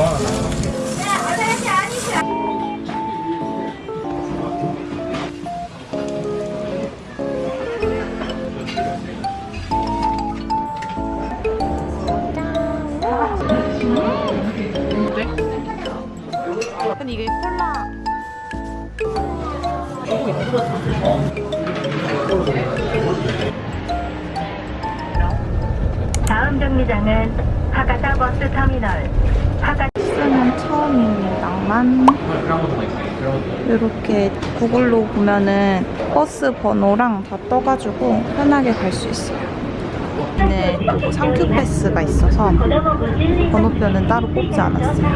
근 구글로 보면은 버스 번호랑 다 떠가지고 편하게 갈 수 있어요. 네, 상큐 패스가 있어서 번호표는 따로 뽑지 않았어요.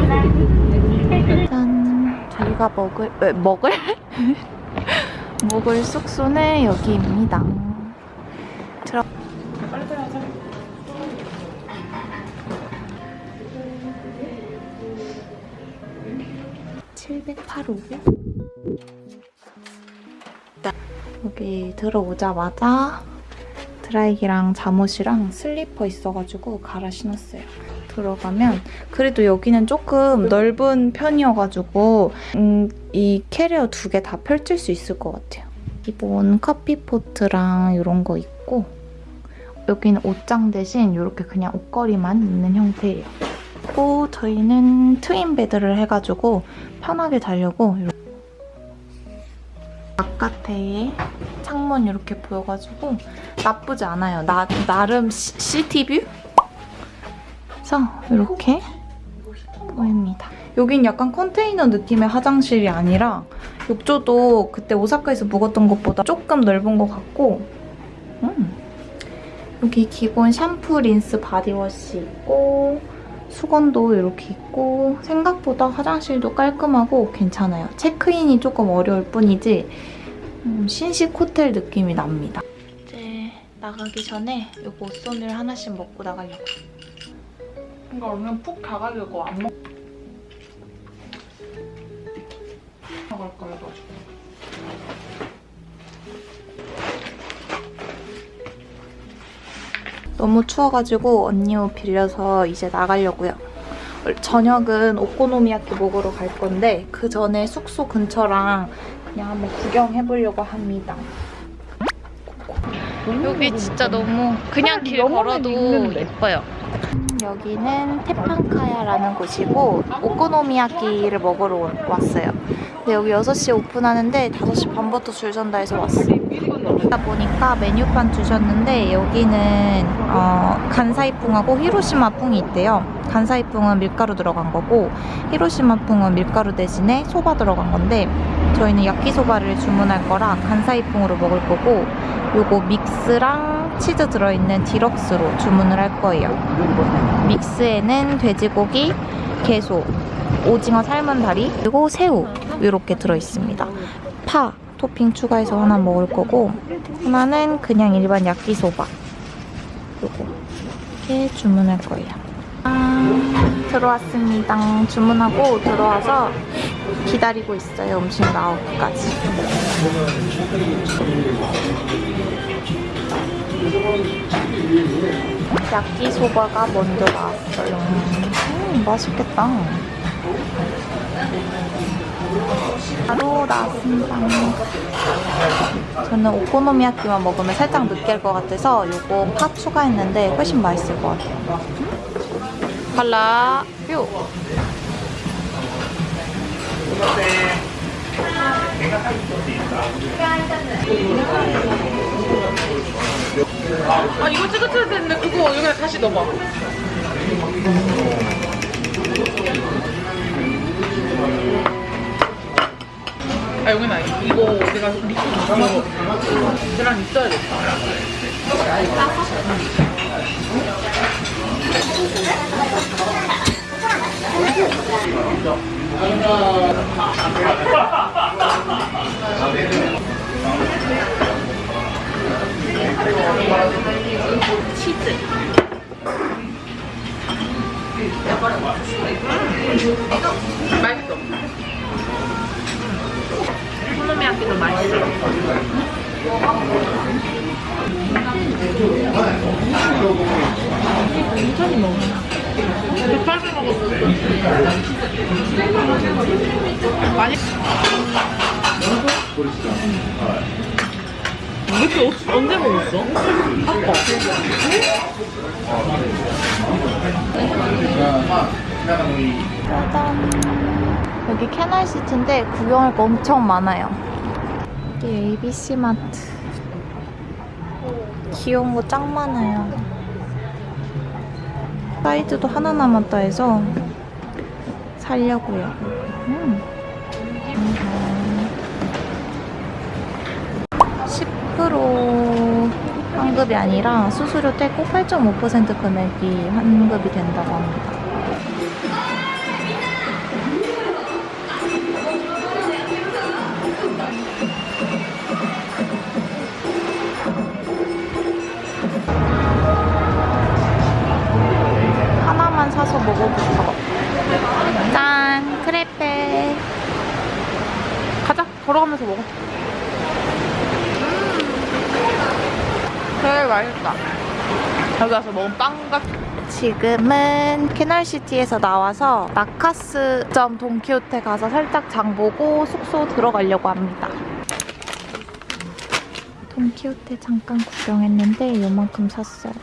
짠, 저희가 먹을 에, 먹을 먹을 숙소는 여기입니다. 들어. 708호. 여기 들어오자마자 드라이기랑 잠옷이랑 슬리퍼 있어가지고 갈아 신었어요. 들어가면 그래도 여기는 조금 넓은 편이어가지고 음, 이 캐리어 두 개 다 펼칠 수 있을 것 같아요. 기본 커피포트랑 이런 거 있고 여기는 옷장 대신 이렇게 그냥 옷걸이만 있는 형태예요. 그리고 저희는 트윈 베드를 해가지고 편하게 자려고 이렇게 바깥에 창문 이렇게 보여가지고 나쁘지 않아요. 나, 나름 시, city view? 그래서 이렇게 보입니다. 여긴 약간 컨테이너 느낌의 화장실이 아니라 욕조도 그때 오사카에서 묵었던 것보다 조금 넓은 것 같고 음. 여기 기본 샴푸, 린스, body wash 있고 수건도 이렇게 있고 생각보다 화장실도 깔끔하고 괜찮아요. 체크인이 조금 어려울 뿐이지 음, 신식 호텔 느낌이 납니다. 이제 나가기 전에 이 옷손을 하나씩 먹고 나가려고. 그러니까 얼른 푹 가가지고 안 먹. 나갈 거야 너. 너무 추워가지고 언니 옷 빌려서 이제 나가려고요. 저녁은 오코노미야키 먹으러 갈 건데 그 전에 숙소 근처랑 그냥 한번 구경해보려고 합니다. 여기 진짜 너무 그냥 길 걸어도 예뻐요. 여기는 테판카야라는 곳이고 오코노미야키를 먹으러 왔어요. 근데 여기 6시에 오픈하는데 5시 반부터 줄 선다 해서 왔어요. 그러다 보니까 메뉴판 주셨는데 여기는 어, 간사이풍하고 히로시마풍이 있대요. 간사이풍은 밀가루 들어간 거고 히로시마풍은 밀가루 대신에 소바 들어간 건데 저희는 야끼소바를 주문할 거라 간사이풍으로 먹을 거고 요거 믹스랑 치즈 들어있는 디럭스로 주문을 할 거예요. 믹스에는 돼지고기, 게소, 오징어 삶은 다리, 그리고 새우 이렇게 들어있습니다. 파 토핑 추가해서 하나 먹을 거고 하나는 그냥 일반 야끼소바 요거 이렇게 주문할 거예요. 아, 들어왔습니다. 주문하고 들어와서 기다리고 있어요. 음식 나오기까지. 야끼소바가 먼저 나왔어요. 음, 맛있겠다. 바로 나왔습니다. 저는 오코노미야키만 먹으면 살짝 느끼할 것 같아서 이거 파 추가했는데 훨씬 맛있을 것 같아요. 발라 뷰. 아 이거 찍어줘야 되는데 그거 여기다 다시 넣어봐. 아 여기 나 이거 내가 리필 이거 계란 있어야겠다. 치즈 맛있어 콜로미야끼도 맛있어 인천이 먹었나? 급하게 먹었어 맛있어 언제, 언제 먹었어? 아까. 짜잔. 여기 캐널시티인데 구경할 거 엄청 많아요. 여기 ABC 마트. 귀여운 거 짱 많아요. 사이즈도 하나 남았다 해서 살려고요. 음. 10% 환급이 아니라 수수료 떼고 8.5% 금액이 환급이 된다고 합니다. 하나만 사서 먹어볼까? 짠! 크레페. 가자. 걸어가면서 먹어. 되게 맛있다. 여기 와서 먹은 빵 같은 지금은 캐널시티에서 나와서 나카스점 돈키호테 가서 살짝 장 보고 숙소 들어가려고 합니다. 돈키호테 잠깐 구경했는데 요만큼 샀어요.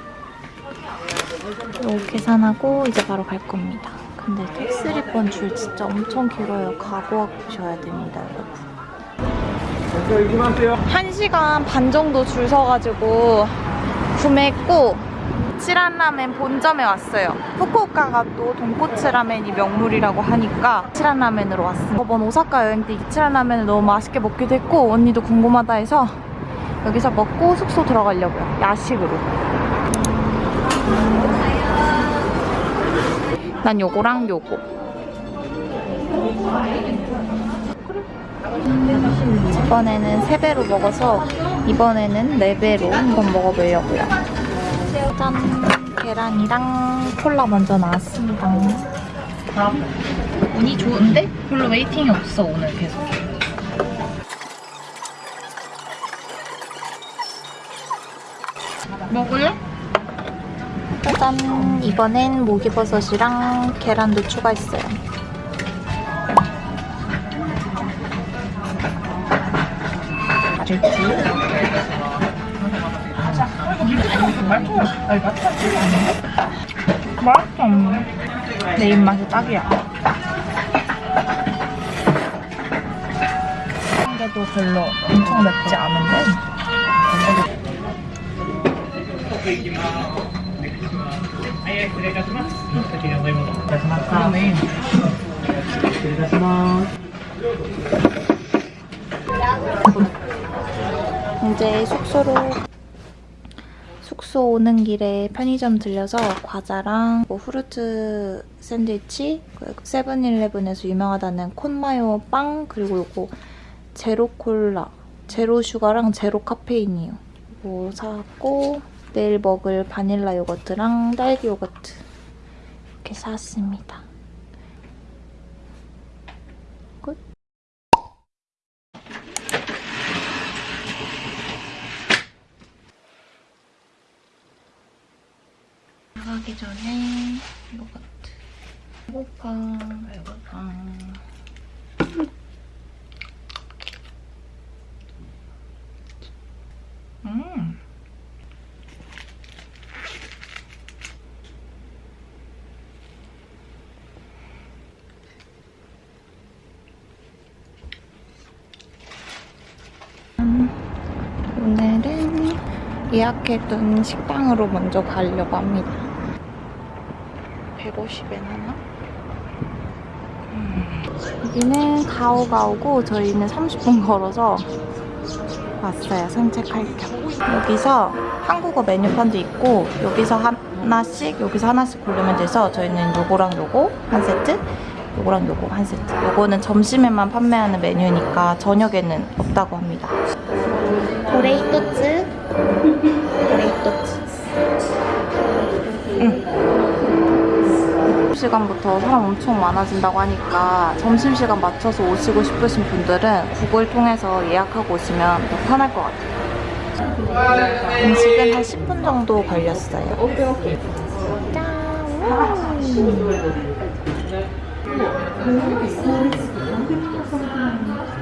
요 계산하고 이제 바로 갈 겁니다. 근데 텍스리번 줄 진짜 엄청 길어요. 각오하셔야 됩니다, 여러분. 한 시간 반 정도 줄 서가지고 구매했고 치란 라멘 본점에 왔어요. 후쿠오카가 또 돈코츠 라멘이 명물이라고 하니까 치란 라멘으로 왔어요. 저번 오사카 여행 때 이치란 라멘을 너무 맛있게 먹기도 했고 언니도 궁금하다 해서 여기서 먹고 숙소 들어가려고요. 야식으로. 난 요거랑 요거. 저번에는 3배로 먹어서 이번에는 4배로 한번 먹어보려고요. 짠! 계란이랑 콜라 먼저 나왔습니다. 운이 좋은데? 별로 웨이팅이 없어, 오늘 계속. 먹을래? 짜잔! 이번엔 목이버섯이랑 계란도 추가했어요. 다를지? 맛있어. 내 입맛이 딱이야. 한 개도 별로 엄청 맵지 않은데. 그러네. 이제 숙소로 숙소 오는 길에 편의점 들려서 과자랑 뭐 후르트 샌드위치 그리고 세븐일레븐에서 유명하다는 콘마요 빵 그리고 요거 제로 콜라 제로 슈가랑 제로 카페인이요. 이거 사고 내일 먹을 바닐라 요거트랑 딸기 요거트 이렇게 샀습니다 끝 나가기 전에 요거트. 배고파. 배고파 음. 음, 오늘은 예약해둔 식당으로 먼저 가려고 합니다. 150엔 하나? 음, 여기는 가오가오고 저희는 30분 걸어서 왔어요. 산책할 겸. 여기서 한국어 메뉴판도 있고 여기서 하나씩 여기서 하나씩 고르면 돼서 저희는 요거랑 요거 한 세트 요거랑 요거 한 세트 요거는 점심에만 판매하는 메뉴니까 저녁에는 없다고 합니다. 도레이토츠 도레이토츠 시간부터 사람 엄청 많아진다고 하니까 점심시간 맞춰서 오시고 싶으신 분들은 구글 통해서 예약하고 오시면 더 편할 것 같아요. 음식은 한 10분 정도 걸렸어요. 짠!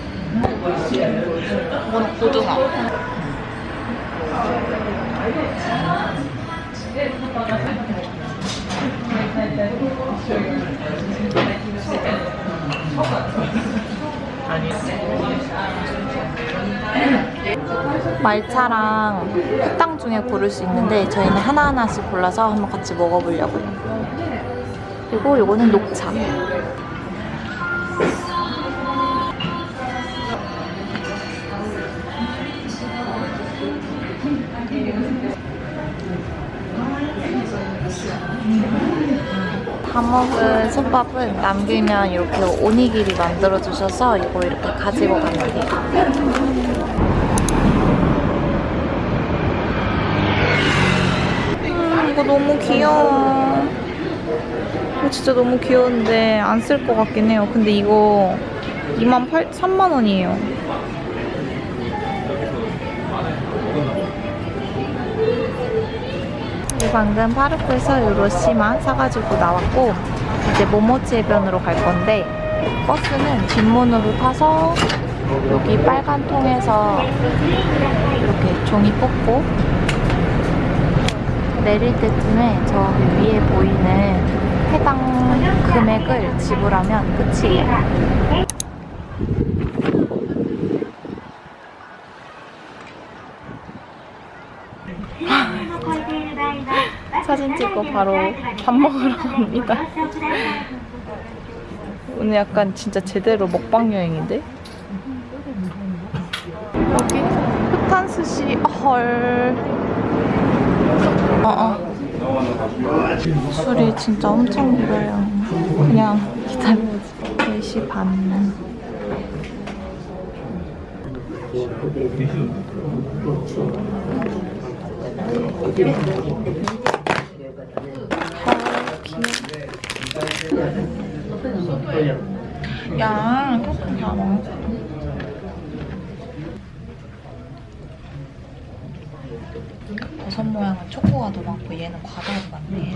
이건 고등어. 말차랑 후탕 중에 고를 수 있는데 저희는 하나하나씩 골라서 한번 같이 먹어보려고요. 그리고 요거는 녹차. 다 먹은 솥밥은 남기면 이렇게 오니기리 만들어주셔서 이거 이렇게 가지고 가면 돼요. 음, 이거 너무 귀여워. 이거 진짜 너무 귀여운데 안 쓸 것 같긴 해요. 근데 이거 2만 8, 3만 원이에요. 방금 파르크에서 이 로시만 사가지고 나왔고 이제 모모치 해변으로 갈 건데 버스는 뒷문으로 타서 여기 빨간 통에서 이렇게 종이 뽑고 내릴 때쯤에 저기 위에 보이는 해당 금액을 지불하면 끝이에요. 찍고 바로 밥 먹으러 갑니다. 오늘 약간 진짜 제대로 먹방 여행인데? 여기 흑탄스시 헐. 어 어. 술이 진짜 엄청 길어요. 그냥 기다려야지. 4시 반. 헐, 귀여워. 야, 조금 다 먹어. 버섯 모양은 초코가 더 많고 얘는 과다가 많네.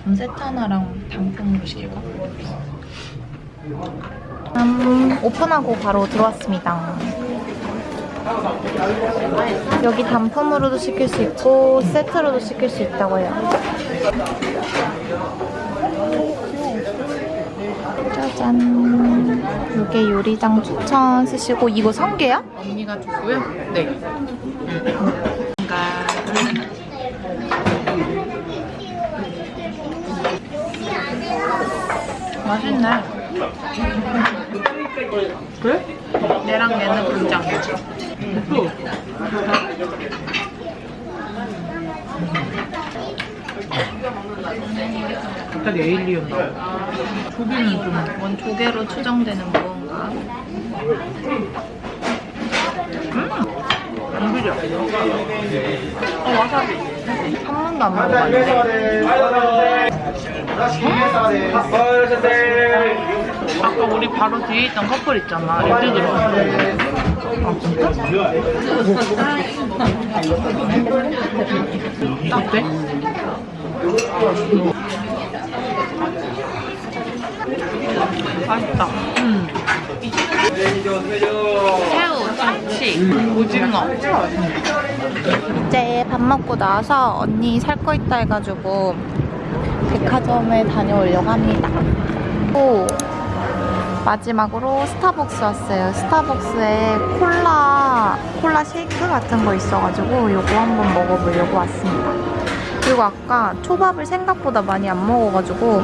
그럼 세트 하나랑 단품으로 시킬까? 음, 오픈하고 바로 들어왔습니다. 여기 단품으로도 시킬 수 있고 세트로도 시킬 수 있다고 해요. 짜잔. 이게 요리장 추천 쓰시고 이거 성게야? 언니가 주고요. 네. 맛있네. 그래? 얘랑 얘는 분장. 갑자기 에일리언 나와. 조개는 좀 뭔 조개로 추정되는 무언가. 안 비려. 어, 와사비. 한 번도 안 먹어봤는데. 아까 우리 바로 뒤에 있던 커플 있잖아. 일찍 들어왔어. 아 진짜? 어때? 맛있다. 음. 새우, 참치, 오징어. 이제 밥 먹고 나서 언니 살 거 있다 해가지고 백화점에 다녀오려고 합니다. 또 마지막으로 스타벅스 왔어요. 스타벅스에 콜라, 콜라 쉐이크 같은 거 있어가지고 이거 한번 먹어보려고 왔습니다. 그리고 아까 초밥을 생각보다 많이 안 먹어가지고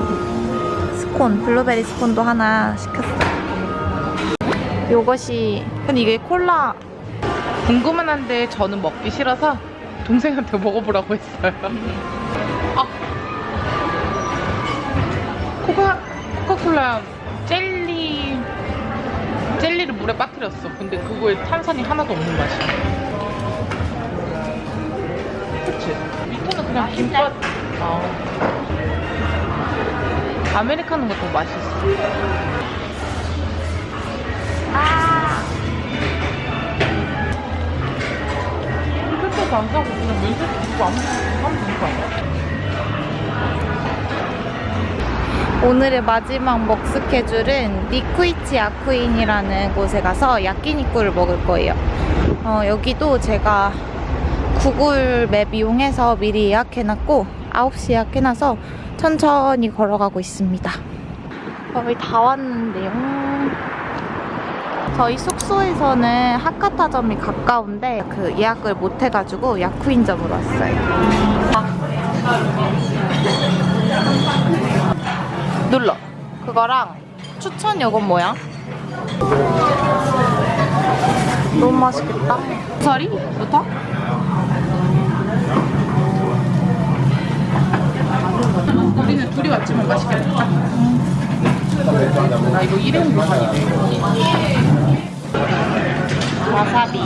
스콘, 블루베리 스콘도 하나 시켰어요. 요것이 근데 이게 콜라 궁금은 한데 저는 먹기 싫어서 동생한테 먹어보라고 했어요. 아. 코카, 코카콜라 젤리 젤리를 물에 빠뜨렸어. 근데 그거에 탄산이 하나도 없는 맛이야. 그치? 밑에는 그냥 김밥. 아. 아메리카노가 더 맛있어. 아, 이렇게도 안 사고 그냥 면세 두고 아무것도 하면 되는 거 아니야? 오늘의 마지막 먹 스케줄은 니쿠이치 아쿠인이라는 곳에 가서 야끼니쿠를 먹을 거예요. 어, 여기도 제가 구글 맵 이용해서 미리 예약해놨고 9시 예약해놔서 천천히 걸어가고 있습니다. 거의 다 왔는데요. 저희 숙소에서는 하카타점이 가까운데 그 예약을 못 해가지고 야쿠인점으로 왔어요. 눌러. 그거랑 추천 요건 뭐야? 너무 맛있겠다. 서리부터? 둘이 왔지만 맛있겠다. 나 이거 일회용 요만이네. 와사비.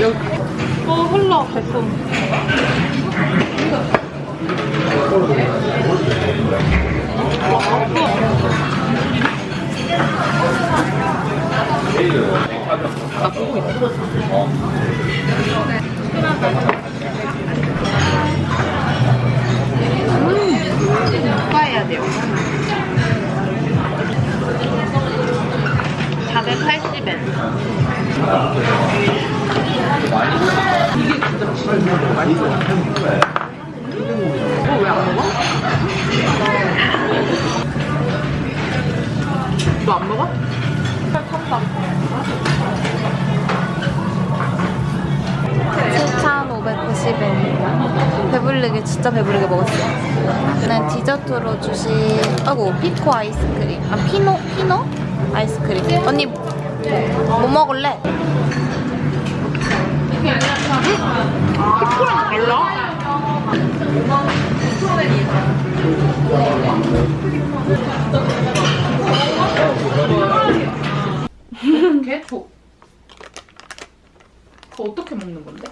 여기. 어, 흘러, 뱃속. 진짜 배부르게 먹었어요. 저는 디저트로 주신, 아이고, 피코 아이스크림. 아, 피노? 피노? 아이스크림. 언니, 뭐 먹을래? 피코랑 달라? 걔? 더, 더 어떻게 먹는 건데?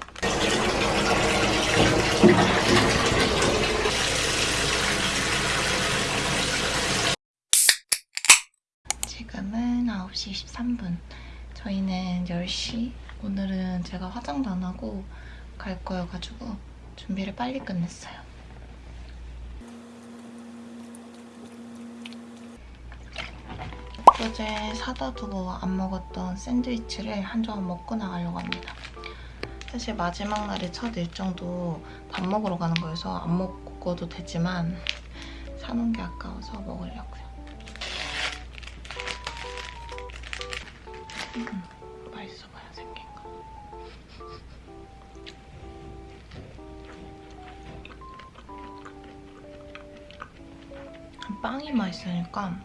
지금은 9시 13분. 저희는 10시. 오늘은 제가 화장도 안 하고 갈 거여가지고 준비를 빨리 끝냈어요. 어제 사다 두고 안 먹었던 샌드위치를 한 조각 먹고 나가려고 합니다. 사실 마지막 날의 첫 일정도 밥 먹으러 가는 거여서 안 먹어도 되지만 사놓은 게 아까워서 먹으려고요. 음, 맛있어 보여 생긴 거. 빵이 맛있으니까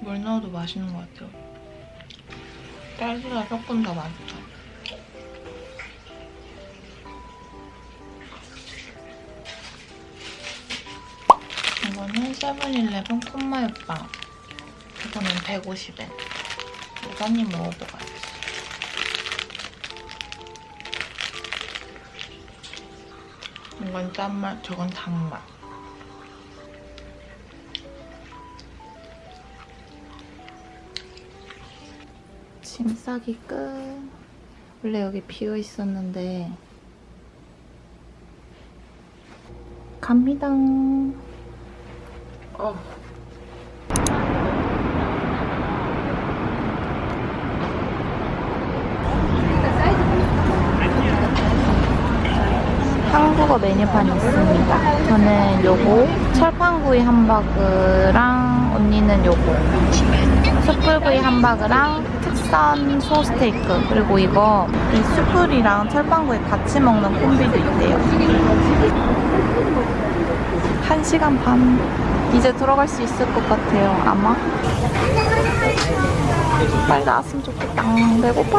물 넣어도 맛있는 것 같아요. 딸기가 조금 더 맛있어. 이거는 세븐일레븐 콧마요빵. 이거는 150엔. 이거 한입 먹어봐야지. 이건 짠맛, 저건 단맛. 짐 싸기 끝. 원래 여기 비어 있었는데 갑니다. 어. 한국어 메뉴판이 있습니다. 저는 요거 철판구이 함바그랑 언니는 요거. 숯불구이 함바그랑 특선 소스테이크. 그리고 이거 이 숯불이랑 철판구이 같이 먹는 콤비도 있대요. 1시간 반? 이제 들어갈 수 있을 것 같아요 아마. 빨리 나왔으면 좋겠다. 음, 배고파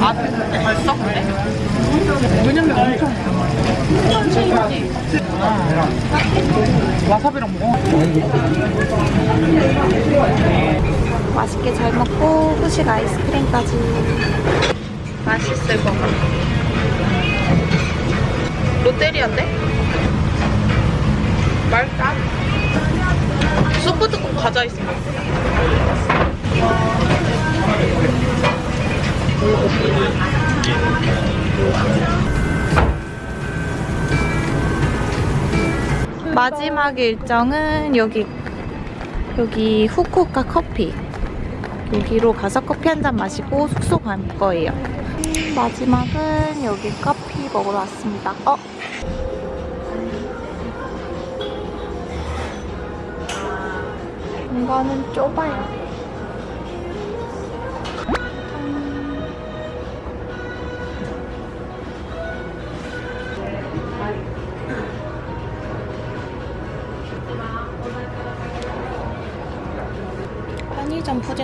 아, 벌써 그래? 왜냐면 엄청 천천히 아, 와사비랑 먹어. 맛있게 잘 먹고 후식 아이스크림까지. 맛있을 것 같아. 롯데리아인데? 말까? 소프 뚜껑 과자 있으면 마지막 일정은 여기 여기 후쿠오카 커피 여기로 가서 커피 한 잔 마시고 숙소 갈 거예요. 마지막은 여기 커피 먹으러 왔습니다. 어? 공간은 좁아요.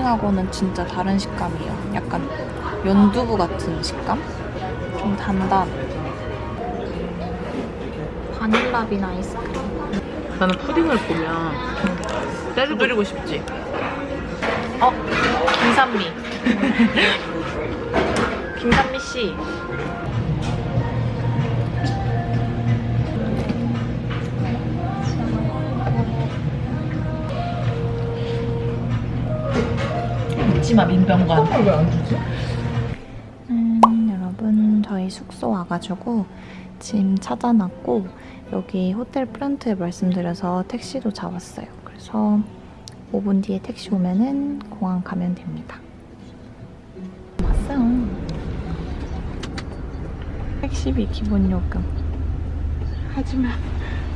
푸딩하고는 진짜 다른 식감이에요. 약간 연두부 같은 식감? 좀 단단. 바닐라 빈 아이스크림. 나는 푸딩을 보면 때려드리고 싶지. 어? 김산미. 김산미 씨. 묻지마 민병관. 왜안 주지? 음, 여러분 저희 숙소 와가지고 짐 찾아놨고 여기 호텔 프런트에 말씀드려서 택시도 잡았어요. 그래서 5분 뒤에 택시 오면은 공항 가면 됩니다. 왔어요. 택시비 기본 요금. 하지만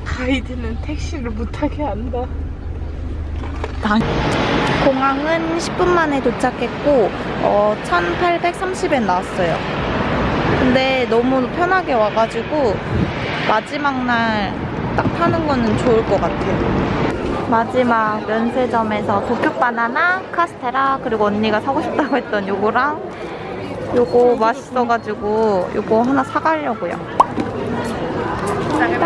가이드는 택시를 못 타게 한다. 공항은 10분 만에 도착했고 어, 1,830엔 나왔어요. 근데 너무 편하게 와가지고 마지막 날 딱 타는 거는 좋을 것 같아요. 마지막 면세점에서 도쿄 바나나, 카스테라 그리고 언니가 사고 싶다고 했던 요거랑 요거 맛있어가지고 요거 하나 사가려고요. 비싸게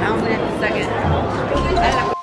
다음번에 비싸게.